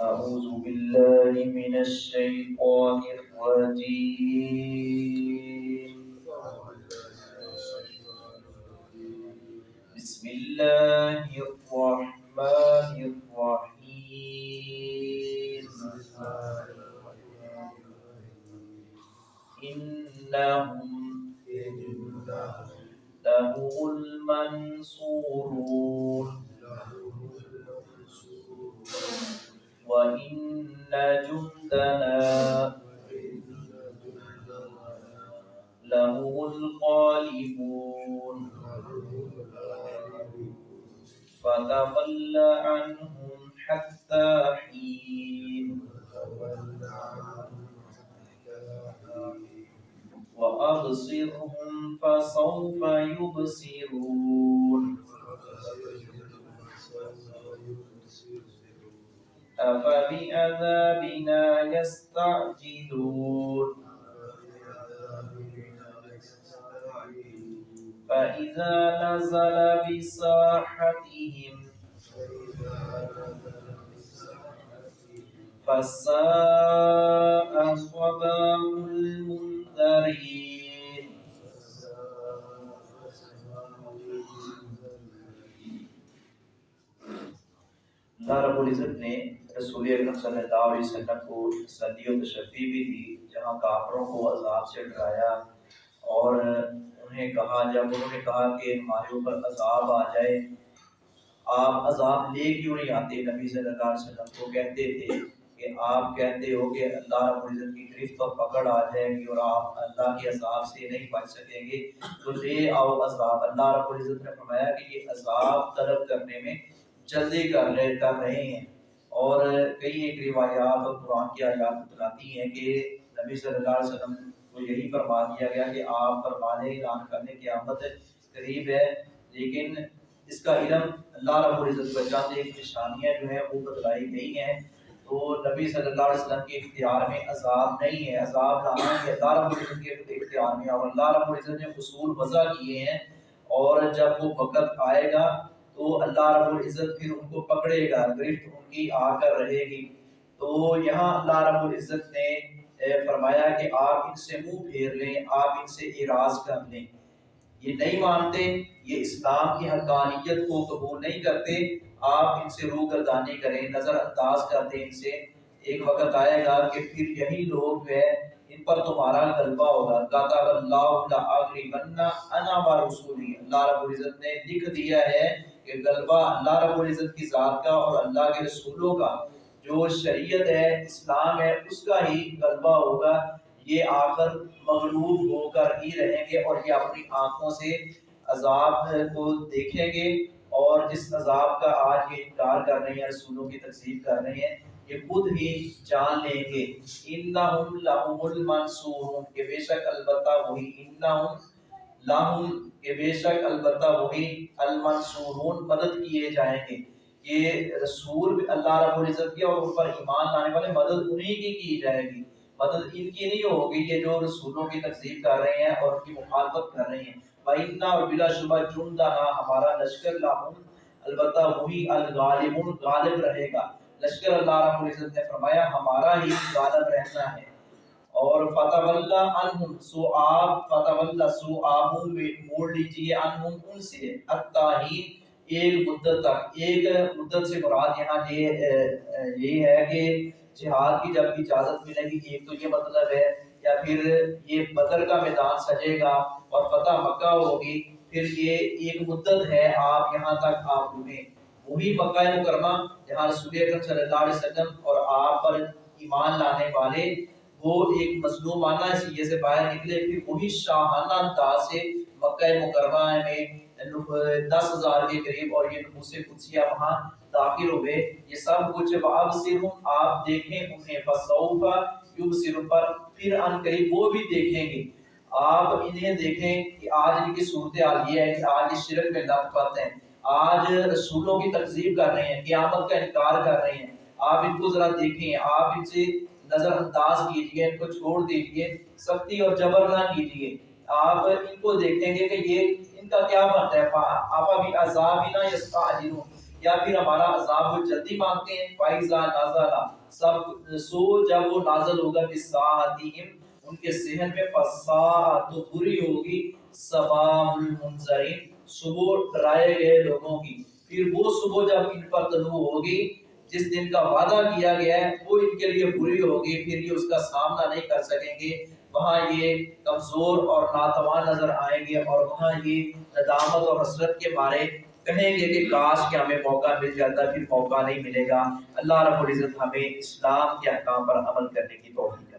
أعوذ بالله من الشيطان الرجيم. بسم الله الرحمن الرحيم. إنهم لهم المنصورون. وإن جندنا لهم الغالبون فتول عنهم حتى حين وأبصرهم فسوف يبصرون أفبعذابنا يستعجلون فإذا نزل بساحتهم فساء صباح المنذرين اللہ رب العزت نے رسول اکرم صلی اللہ علیہ وسلم کو صدی و تشفی بھی دی، جہاں کافروں کو عذاب سے ڈرایا اور انہیں کہا، جب انہوں نے کہا کہ ہمارے اوپر عذاب آ جائے، آپ عذاب لے کیوں نہیں آتے؟ نبی صلی اللہ علیہ وسلم کو کہتے تھے کہ آپ کہتے ہو کہ اللہ رب العزت کی گرفت اور پکڑ آ جائے گی اور آپ اللہ کے عذاب سے نہیں بچ سکیں گے۔ تو لے آؤ عذاب۔ اللہ رب العزت نے فرمایا کہ یہ عذاب طلب کرنے میں جلدی کر رہے کر رہے ہیں۔ اور کئی ایک روایات اور قرآن کی آیات بتلاتی ہیں کہ نبی صلی اللہ علیہ وسلم کو یہی فرما دیا گیا کہ آپ فرمانے اعلان کرنے کی آمد قریب ہے، لیکن اس کا علم اللہ رب العزت پر چاند ایک نشانیاں جو ہیں وہ بتلائی گئی ہیں۔ تو نبی صلی اللہ علیہ وسلم کے اختیار میں عذاب نہیں ہے، عذاب لانا ہے اللہ رب العزت کے اختیار میں اور اللہ رب العزت نے حصول وضع کیے ہیں اور جب وہ وقت آئے گا تو اللہ رب العزت پھر ان کو پکڑے گا، گرفت ان کی، آ کر رہے گی۔ تو یہاں اللہ رب العزت نے فرمایا کہ آپ ان سے منہ پھیر لیں، آپ ان سے اراض کر لیں۔ یہ نہیں مانتے، یہ اسلام کی حقانیت کو قبول نہیں کرتے۔ آپ ان سے روح گردانی کریں، نظر انداز کر دیں ان سے۔ ایک وقت آئے گا کہ پھر یہی لوگ جو ہے ان پر تمہارا غلبہ ہوگا۔ کاتب اللہ لاغلبن انا و اللہ رب العزت نے لکھ دیا ہے کہ غلبہ اللہ رب العزت کی ذات کا اور اللہ کے رسولوں کا جو شریعت ہے، اسلام ہے، اس کا ہی غلبہ ہوگا۔ یہ آخر مغلوب ہو کر ہی رہیں گے اور یہ اپنی آنکھوں سے عذاب کو دیکھیں گے اور جس عذاب کا آج یہ انکار کر رہے ہیں رسولوں کی تقسیب کر رہے ہیں، یہ خود ہی جان لیں گے۔ انہم لہم المنصورون۔ کہ بے شک البتہ وہی انہم لہم کہ بے شک البتہ وہی المنصورون مدد کیے جائیں گے۔ یہ رسول اللہ رب العزت کی اور ان پر ایمان لانے والے مدد انہی کی کی جائے گی۔ مدد ان کی نہیں ہوگی یہ جو رسولوں کی تقسیم کر رہے ہیں اور ان کی مخالفت کر رہے ہیں۔ وَإِنَّا اور بلا شبہ جُنْدَنَا، ہمارا لشکر لاہم البتہ وہی الغالبون غالب رہے گا۔ لشکر اللہ رب العزت نے فرمایا، ہمارا ہی غالب رہنا ہے۔ اور فتح اللہ عنہم سو آپ فتح اللہ سو آبوں میں موڑ لیجیے عنہم ان سے التاہین، ایک مدت تک، ایک مدت سے مراد یہاں یہ یہ ہے کہ جہاد کی جب اجازت ملے گی، ایک تو یہ مطلب ہے، یا پھر یہ بدر کا میدان سجے گا اور فتح مکہ ہوگی، پھر یہ ایک مدت ہے آپ یہاں تک آپ رہیں وہی مکہ مکرمہ جہاں رسول اکرم صلی اللہ علیہ وسلم اور آپ پر ایمان لانے والے وہ ایک مظلومانہ سیے سے باہر نکلے، پھر وہی شاہانہ انداز سے مکہ مکرمہ میں دس ہزار کے قریب اور یہ نفوس قدسیہ وہاں داخل ہوئے۔ یہ سب کچھ باب صرف آپ دیکھیں انہیں۔ فصوفا یوب صرف پر پھر ان قریب وہ بھی دیکھیں گے۔ آپ انہیں دیکھیں کہ آج ان کی صورتحال یہ ہے کہ آج اس شرک میں لت پت ہیں۔ آج رسولوں کی تقزیب کر رہے ہیں، قیامت کا انکار کر رہے ہیں۔ آپ ان کو ذرا دیکھیں، آپ ان سے نظر انداز کیجیے ان کو چھوڑ دیجیے، سختی اور جبر نہ کیجیے۔ آپ ان کو دیکھیں گے کہ یہ ان کا کیا بنتا ہے۔ آپ ابھی عذاب ہی نہ یستعجلون۔ یا پھر ہمارا عذاب وہ جلدی مانگتے ہیں فائزہ نازلہ سب سو جب وہ نازل ہوگا بساعتہم ان کے ذہن میں فسا تو بری ہوگی سباب المنظرین۔ صبح ڈرائے گئے لوگوں کی۔ پھر وہ صبح جب ان پر طلوع ہوگی جس دن کا وعدہ کیا گیا ہے، وہ ان کے لیے بری ہوگی، پھر یہ اس کا سامنا نہیں کر سکیں گے۔ وہاں یہ کمزور اور ناتوان نظر آئیں گے اور وہاں یہ ندامت اور حسرت کے بارے کہیں گے کہ کاش کہ ہمیں موقع مل جاتا، پھر موقع نہیں ملے گا۔ اللہ رب العزت ہمیں اسلام کے احکام پر عمل کرنے کی توفیق